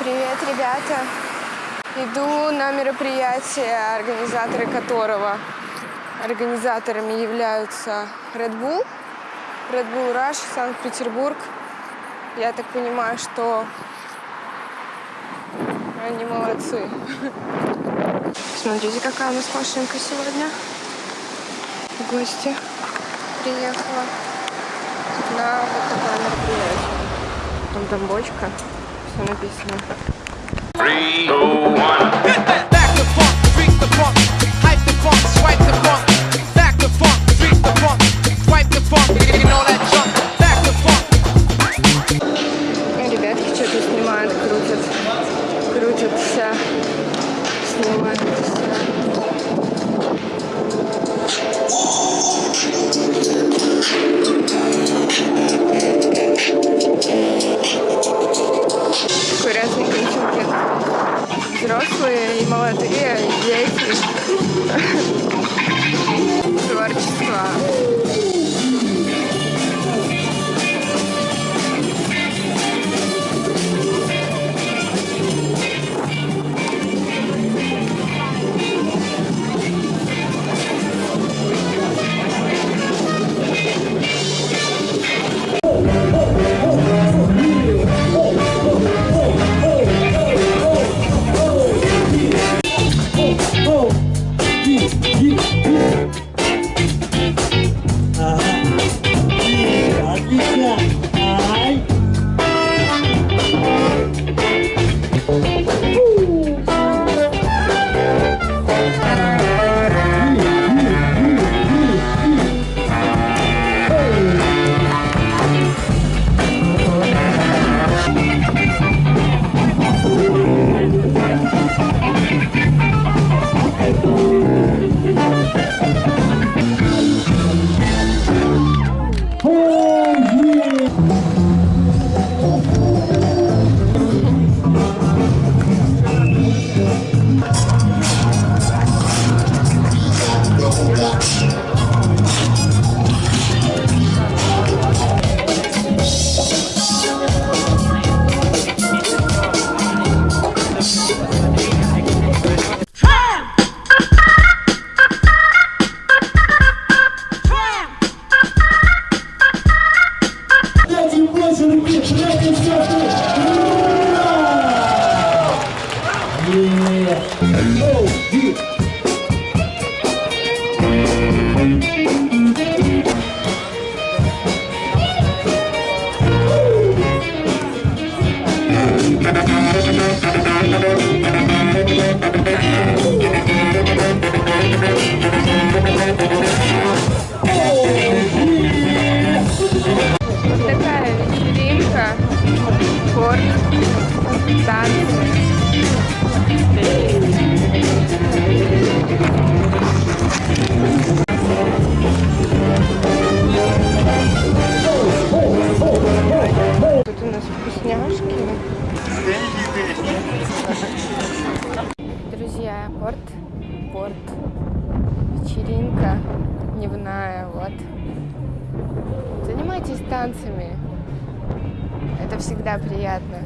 Привет, ребята! Иду на мероприятие, организаторы которого организаторами являются Red Bull, Red Bull Rush, Санкт-Петербург. Я так понимаю, что они молодцы. Смотрите, какая у нас машинка сегодня. В гости приехала на вот такое мероприятие. Там бочка, все написано. Three, two, one. Взрослые и молодые, и дети. Творчество. Дайте больше руки, третий четвертый. Ура! Е! Оу, и. Такая Друзья, порт, порт, вечеринка дневная, вот. Занимайтесь танцами. Это всегда приятно.